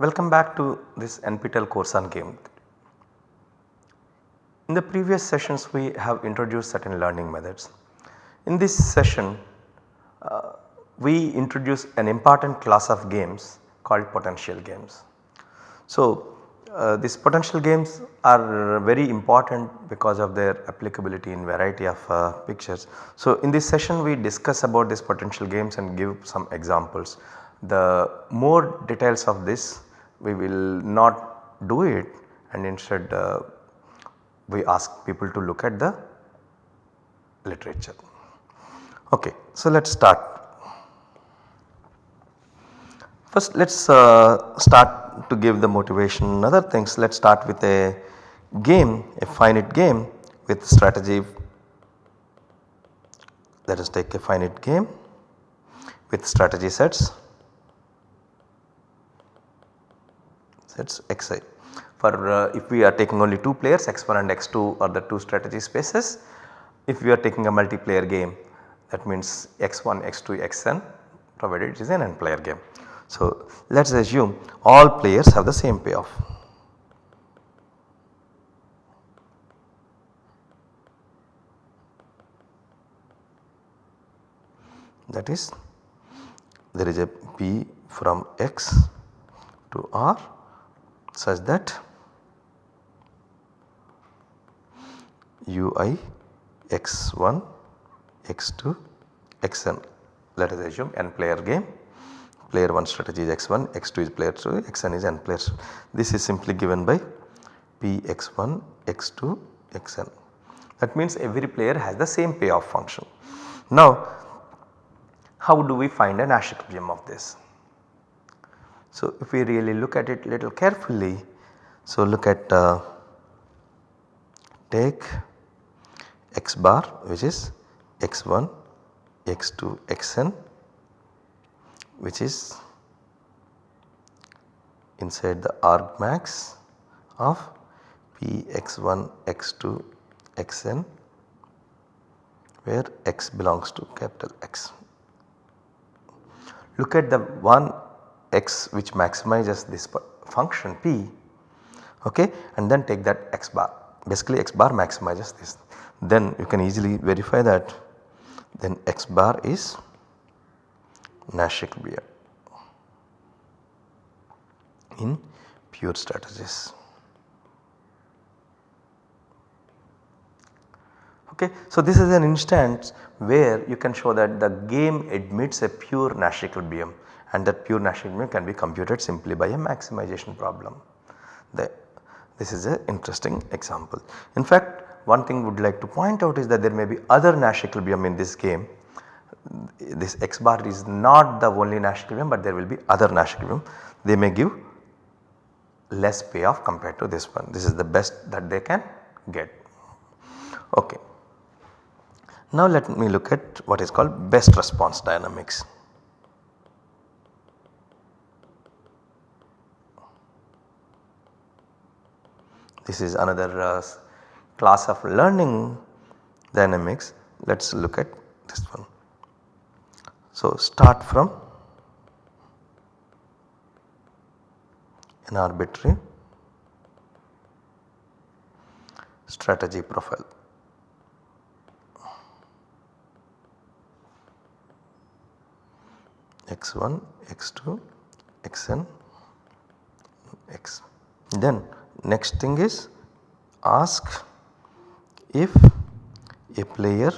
Welcome back to this NPTEL course on game. In the previous sessions we have introduced certain learning methods. In this session uh, we introduce an important class of games called potential games. So uh, these potential games are very important because of their applicability in variety of uh, pictures. So in this session we discuss about these potential games and give some examples. The more details of this we will not do it and instead uh, we ask people to look at the literature. Okay, so let us start. First let us uh, start to give the motivation and other things. Let us start with a game, a finite game with strategy. Let us take a finite game with strategy sets sets xi. For uh, if we are taking only 2 players x1 and x2 are the 2 strategy spaces. If we are taking a multiplayer game that means x1, x2, xn provided it is an n player game. So let us assume all players have the same payoff. That is there is a p from x to r such that ui x1 x2 xn let us assume n player game player 1 strategy is x1 x2 is player 2 xn is n players. This is simply given by p x1 x2 xn that means every player has the same payoff function. Now how do we find a Nash equilibrium of this? So if we really look at it little carefully so look at uh, take x bar which is x1 x2 xn which is inside the argmax of p x1 x2 xn where x belongs to capital X. Look at the one x which maximizes this function p okay and then take that x bar basically x bar maximizes this then you can easily verify that then x bar is Nash equilibrium in pure strategies. Okay. So, this is an instance where you can show that the game admits a pure Nash equilibrium and that pure Nash equilibrium can be computed simply by a maximization problem. The, this is an interesting example. In fact, one thing would like to point out is that there may be other Nash equilibrium in this game. This x bar is not the only Nash equilibrium but there will be other Nash equilibrium. They may give less payoff compared to this one. This is the best that they can get. Okay. Now let me look at what is called best response dynamics. This is another uh, class of learning dynamics. Let us look at this one. So start from an arbitrary strategy profile. x1, x2, xn, x. Then next thing is ask if a player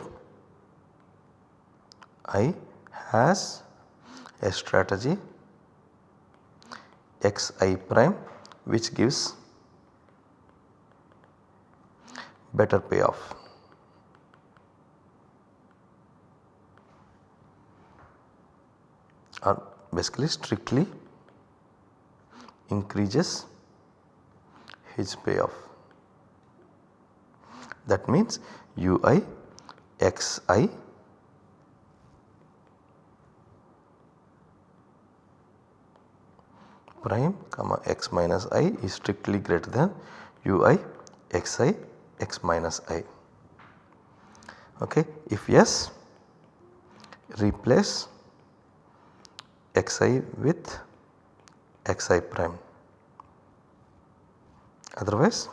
i has a strategy xi prime which gives better payoff. or basically strictly increases his payoff. That means ui xi prime comma x minus i is strictly greater than ui xi x minus i. Okay. If yes replace xi with xi prime otherwise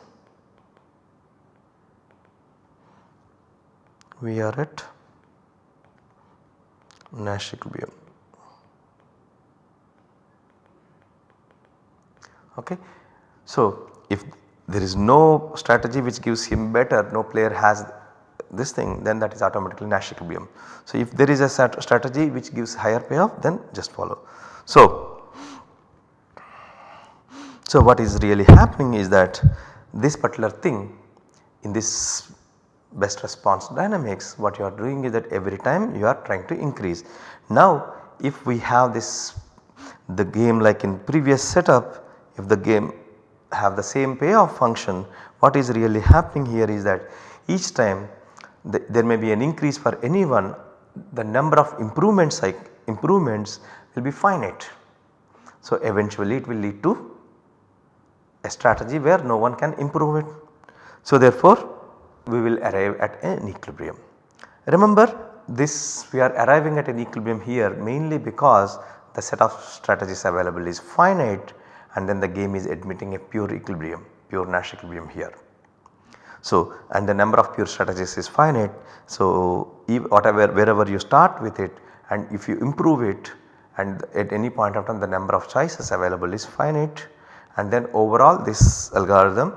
we are at Nash equilibrium. Okay. So, if there is no strategy which gives him better, no player has this thing then that is automatically Nash equilibrium. So, if there is a strategy which gives higher payoff then just follow. So, so what is really happening is that this particular thing in this best response dynamics what you are doing is that every time you are trying to increase. Now if we have this the game like in previous setup if the game have the same payoff function what is really happening here is that each time the, there may be an increase for anyone the number of improvements like improvements will be finite. So eventually it will lead to a strategy where no one can improve it. So therefore we will arrive at an equilibrium. Remember this we are arriving at an equilibrium here mainly because the set of strategies available is finite and then the game is admitting a pure equilibrium, pure Nash equilibrium here. So and the number of pure strategies is finite. So whatever wherever you start with it and if you improve it and at any point of time the number of choices available is finite and then overall this algorithm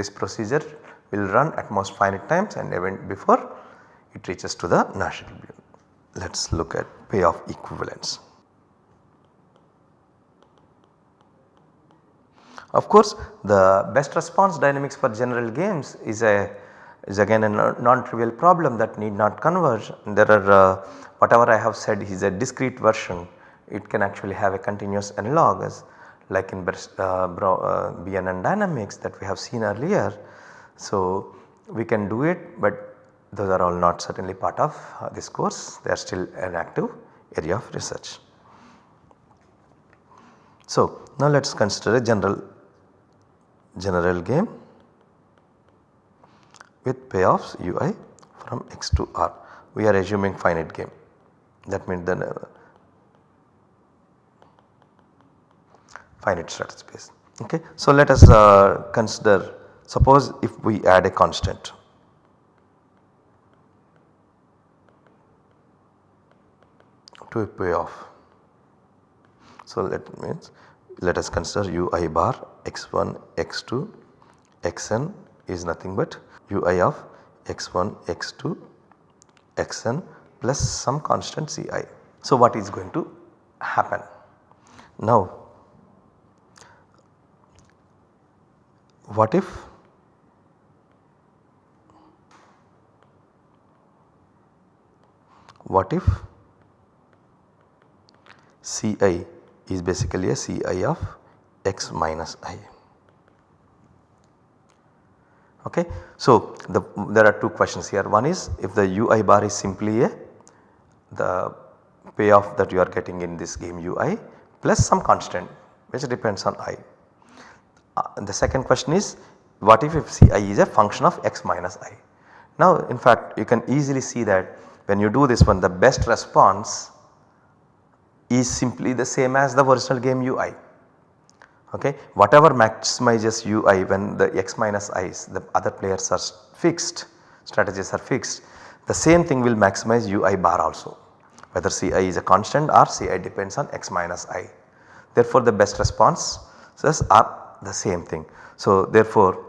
this procedure will run at most finite times and even before it reaches to the Nash equilibrium. Let us look at payoff equivalence. Of course, the best response dynamics for general games is a is again a non-trivial problem that need not converge. There are uh, whatever I have said is a discrete version it can actually have a continuous analog as like in uh, uh, BNN dynamics that we have seen earlier so, we can do it but those are all not certainly part of uh, this course they are still an active area of research. So, now let us consider a general general game with payoffs ui from x to r. We are assuming finite game that means the finite strategy space. Okay. So, let us uh, consider Suppose if we add a constant to a payoff. So that means let us consider ui bar x1 x2 xn is nothing but ui of x1 x2 xn plus some constant ci. So what is going to happen? Now what if what if Ci is basically a Ci of x minus i. Okay. So, the, there are two questions here one is if the ui bar is simply a the payoff that you are getting in this game ui plus some constant which depends on i. Uh, the second question is what if, ci is a function of x minus i. Now in fact you can easily see that when you do this one the best response is simply the same as the original game UI. Okay. Whatever maximizes UI when the x minus i's the other players are fixed strategies are fixed the same thing will maximize UI bar also whether Ci is a constant or Ci depends on x minus i. Therefore the best response responses are the same thing. So therefore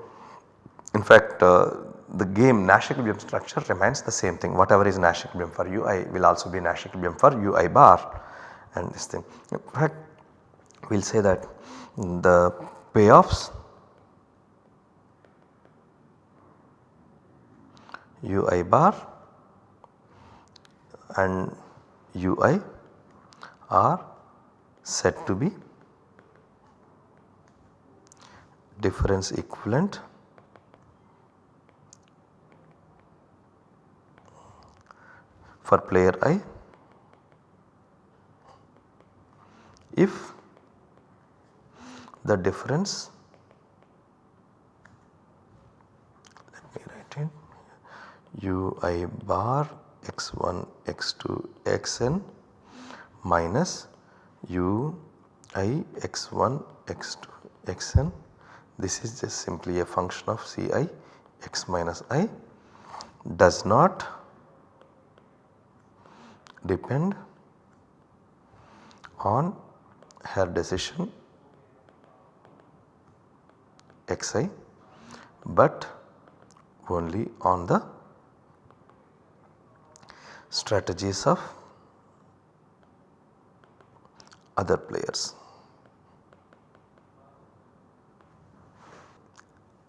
in fact uh, the game Nash equilibrium structure remains the same thing whatever is Nash equilibrium for ui will also be Nash equilibrium for ui bar and this thing. In fact we will say that the payoffs ui bar and ui are said to be difference equivalent. For player i if the difference let me write it ui bar x1 x2 xn minus u i x1 x2 xn this is just simply a function of Ci x minus i does not depend on her decision xi but only on the strategies of other players.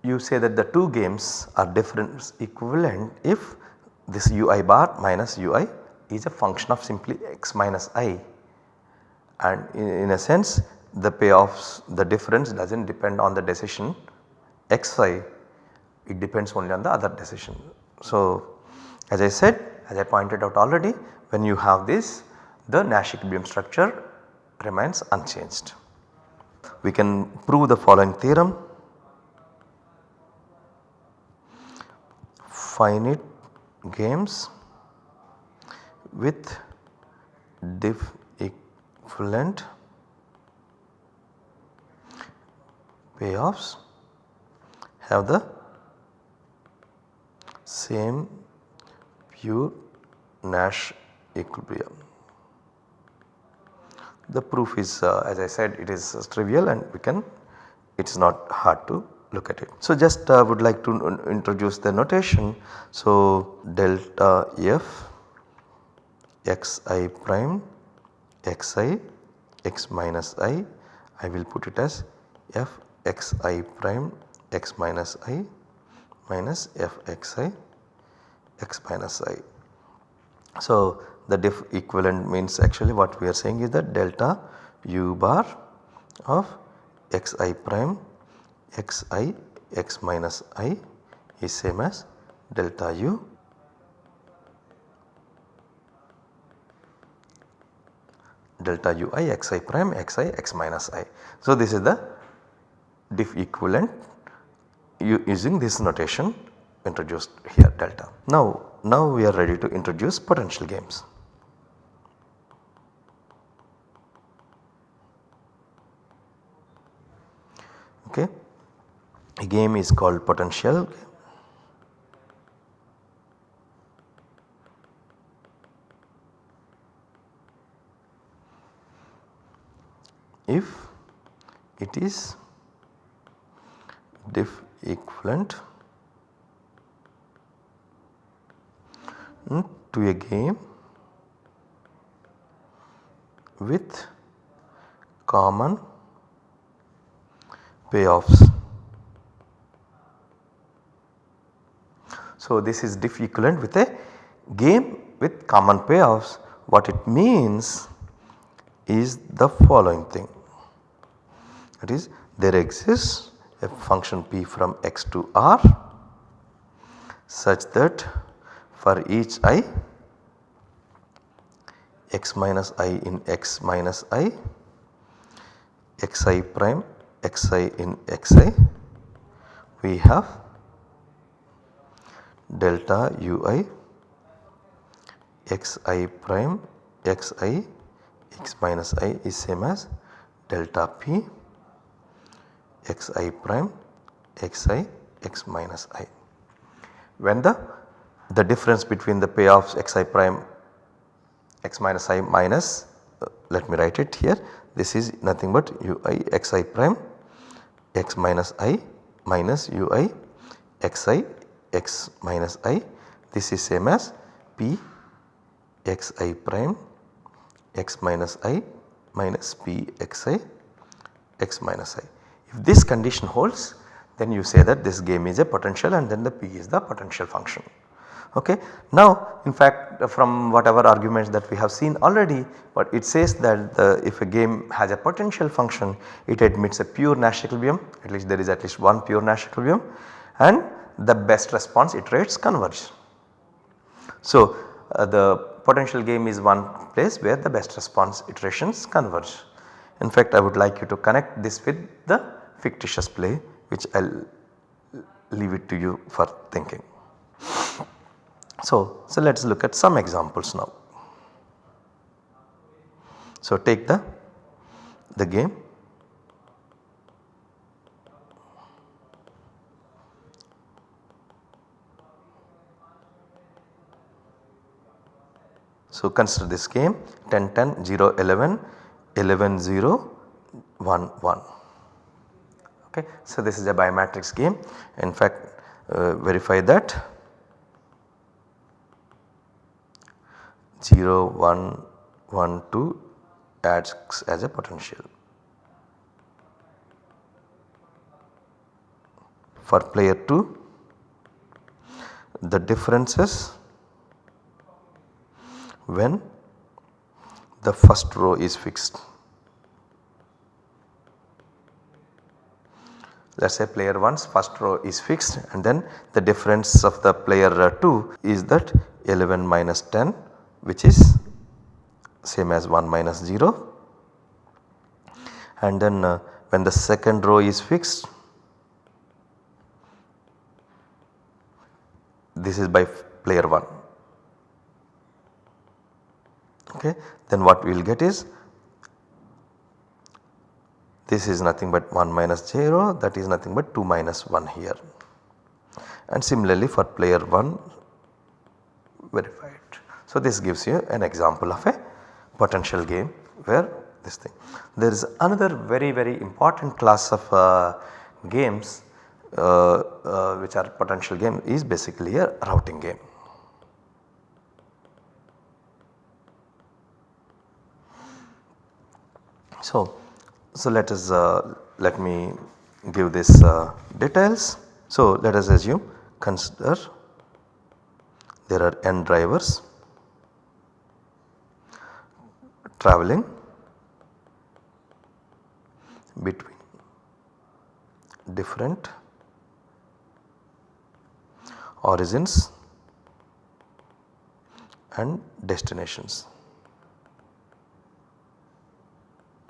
You say that the two games are different equivalent if this ui bar minus ui is a function of simply x minus i and in, in a sense the payoffs the difference does not depend on the decision xi it depends only on the other decision. So as I said as I pointed out already when you have this the Nash equilibrium structure remains unchanged. We can prove the following theorem finite games with diff equivalent payoffs have the same pure Nash equilibrium. The proof is uh, as I said it is uh, trivial and we can it is not hard to look at it. So just uh, would like to introduce the notation. So delta f xi prime xi x minus i I will put it as f xi prime x minus i minus f xi x minus i. So the diff equivalent means actually what we are saying is that delta u bar of xi prime xi x minus i is same as delta u delta ui xi prime xi x minus i. So this is the diff equivalent using this notation introduced here delta. Now, now we are ready to introduce potential games. Okay. A game is called potential if it is diff equivalent to a game with common payoffs. So, this is diff equivalent with a game with common payoffs. What it means is the following thing that is there exists a function p from x to r such that for each i x minus i in x minus i xi prime xi in xi we have delta ui xi prime xi x minus i is same as delta p xi prime xi x minus i. When the the difference between the payoffs xi prime x minus i minus uh, let me write it here this is nothing but ui xi prime x minus i minus ui xi x minus i this is same as p x i prime x minus i minus p x i x minus i. If this condition holds then you say that this game is a potential and then the p is the potential function. Okay. Now in fact from whatever arguments that we have seen already but it says that the, if a game has a potential function it admits a pure Nash equilibrium at least there is at least one pure Nash equilibrium and the best response iterates converge. So uh, the potential game is one place where the best response iterations converge. In fact I would like you to connect this with the fictitious play which I will leave it to you for thinking. So, so let us look at some examples now. So take the, the game So consider this game 10 10 0 11 11 0 1 1 okay. So this is a bimatrix game in fact uh, verify that 0 1 1 2 acts as a potential. For player 2 the differences when the first row is fixed. Let us say player 1's first row is fixed and then the difference of the player uh, 2 is that 11 minus 10 which is same as 1 minus 0 and then uh, when the second row is fixed this is by player 1 okay then what we will get is this is nothing but 1 minus 0 that is nothing but 2 minus 1 here and similarly for player 1 verified. So this gives you an example of a potential game where this thing. There is another very very important class of uh, games uh, uh, which are potential game is basically a routing game. So, so let us uh, let me give this uh, details. So let us assume consider there are n drivers travelling between different origins and destinations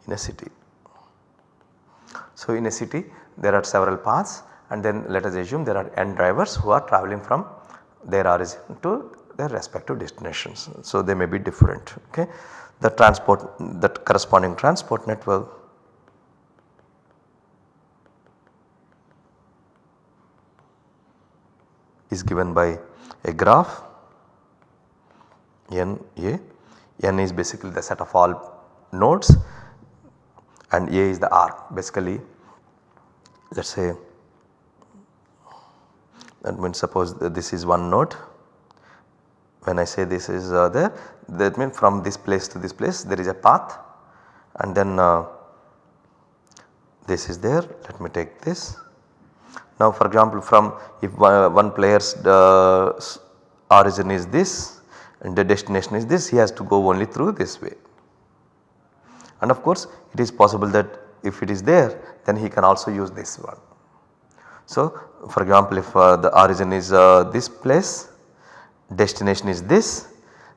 in a city. So, in a city there are several paths and then let us assume there are n drivers who are travelling from their origin to their respective destinations. So, they may be different okay. The transport that corresponding transport network is given by a graph n a n is basically the set of all nodes and A is the arc basically. Let us say that means suppose this is one node. When I say this is uh, there that means from this place to this place there is a path and then uh, this is there. Let me take this. Now for example from if one, one player's uh, origin is this and the destination is this he has to go only through this way and of course it is possible that if it is there then he can also use this one. So for example if uh, the origin is uh, this place destination is this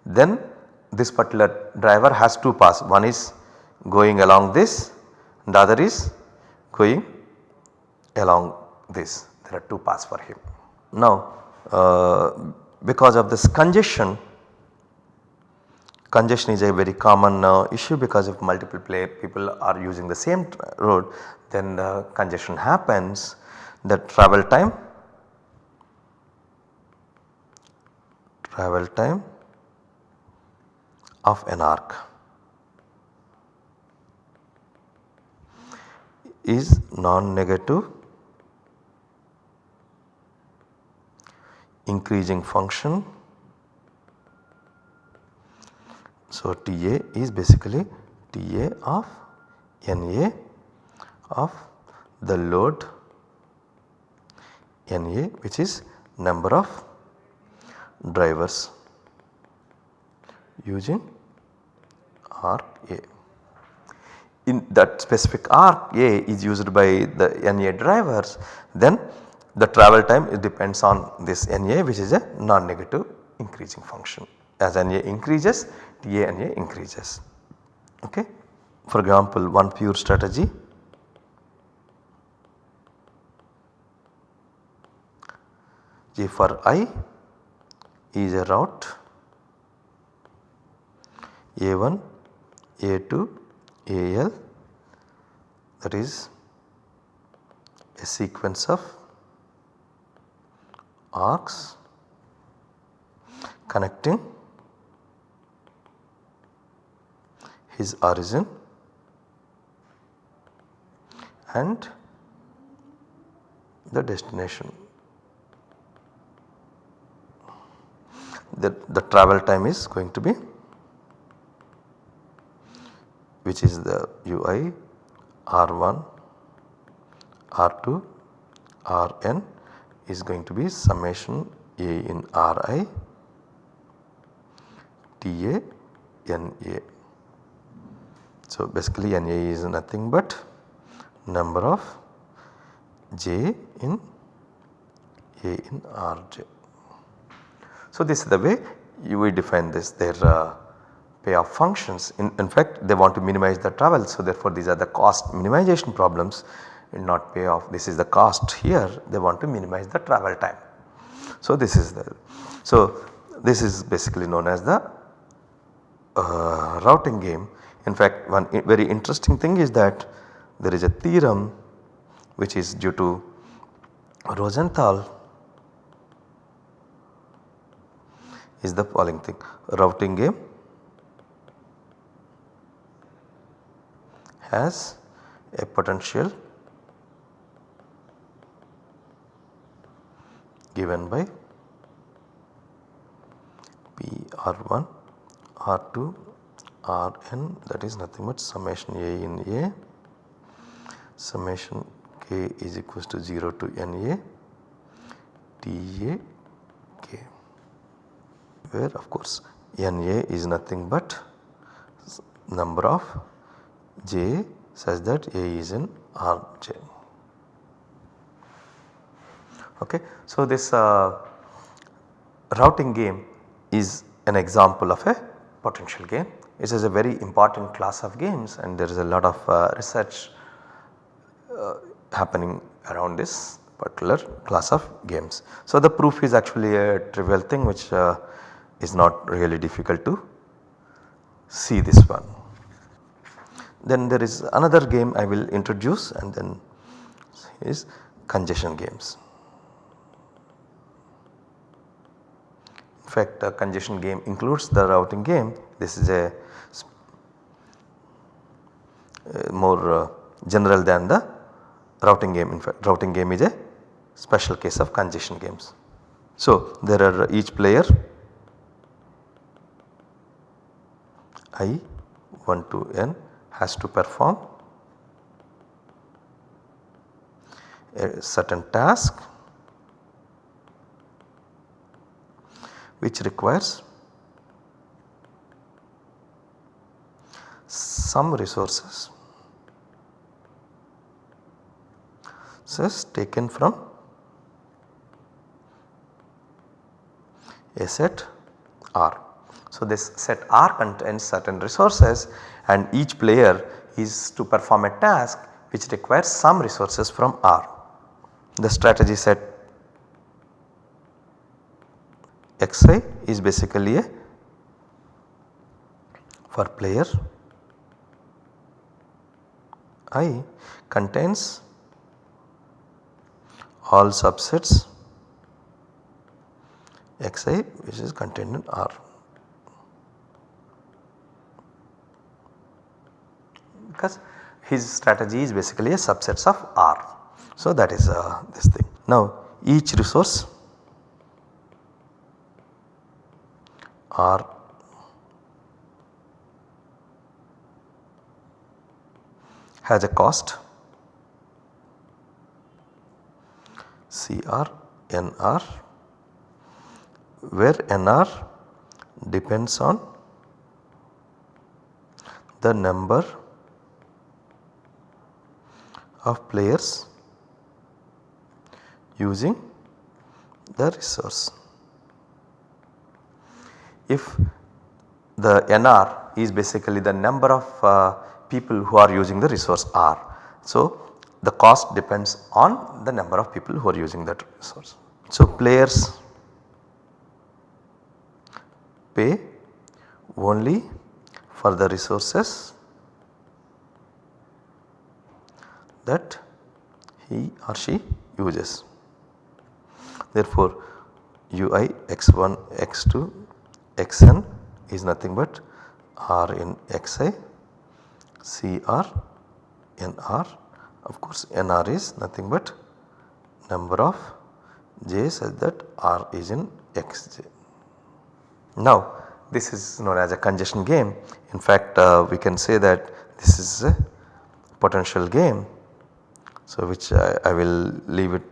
then this particular driver has two paths one is going along this and the other is going along this there are two paths for him. Now uh, because of this congestion Congestion is a very common uh, issue because if multiple play people are using the same road then the congestion happens. The travel time travel time of an arc is non-negative increasing function So, TA is basically TA of NA of the load NA which is number of drivers using arc A. In that specific arc A is used by the NA drivers then the travel time depends on this NA which is a non-negative increasing function. As NA increases TA and A increases. Okay. For example, one pure strategy J for I is a route A1, A2, AL that is a sequence of arcs connecting his origin and the destination. The, the travel time is going to be which is the ui r1 r2 rn is going to be summation a in ri ta na. So basically na is nothing but number of j in a in rj. So this is the way you will define this their uh, payoff functions in, in fact they want to minimize the travel so therefore these are the cost minimization problems and not payoff this is the cost here they want to minimize the travel time. So this is the so this is basically known as the uh, routing game in fact one very interesting thing is that there is a theorem which is due to Rosenthal. Is the following thing. Routing game has a potential given by P R1 R2 Rn that is nothing but summation A in A summation k is equals to 0 to Na Ta k where of course Na is nothing but number of j such that A is in Rj. Okay. So, this uh, routing game is an example of a potential game. It is a very important class of games and there is a lot of uh, research uh, happening around this particular class of games. So, the proof is actually a trivial thing which uh, is not really difficult to see this one. Then there is another game I will introduce and then is congestion games. In fact a congestion game includes the routing game this is a more uh, general than the routing game in fact routing game is a special case of congestion games. So there are each player i 1 to n has to perform a certain task which requires some resources is taken from a set R. So, this set R contains certain resources and each player is to perform a task which requires some resources from R. The strategy set xi is basically a for player i contains all subsets xi which is contained in R. Because his strategy is basically a subsets of R. So that is uh, this thing. Now each resource R has a cost CR NR where NR depends on the number of players using the resource. If the NR is basically the number of uh, people who are using the resource R. So, the cost depends on the number of people who are using that resource. So players pay only for the resources that he or she uses. Therefore, ui x1 x2 xn is nothing but r in xi CR NR of course NR is nothing but number of J such that R is in Xj. Now this is known as a congestion game in fact uh, we can say that this is a potential game. So which I, I will leave it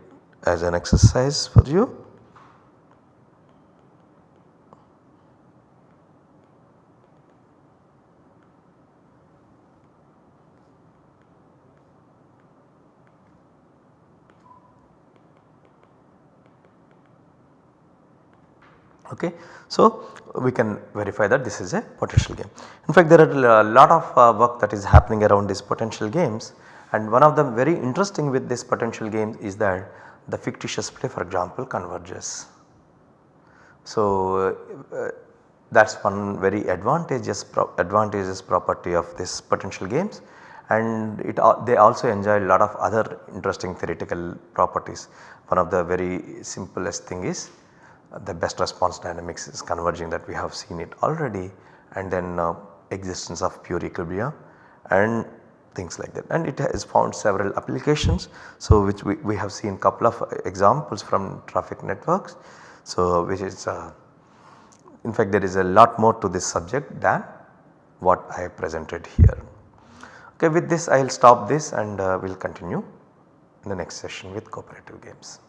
as an exercise for you. Okay. So, we can verify that this is a potential game. In fact, there are a lot of uh, work that is happening around these potential games and one of them very interesting with this potential games is that the fictitious play for example converges. So, uh, that is one very advantageous pro advantageous property of this potential games and it uh, they also enjoy a lot of other interesting theoretical properties. One of the very simplest thing is the best response dynamics is converging that we have seen it already and then uh, existence of pure equilibrium and things like that and it has found several applications. So, which we, we have seen couple of examples from traffic networks. So, which is uh, in fact there is a lot more to this subject than what I have presented here. Okay, with this I will stop this and uh, we will continue in the next session with cooperative games.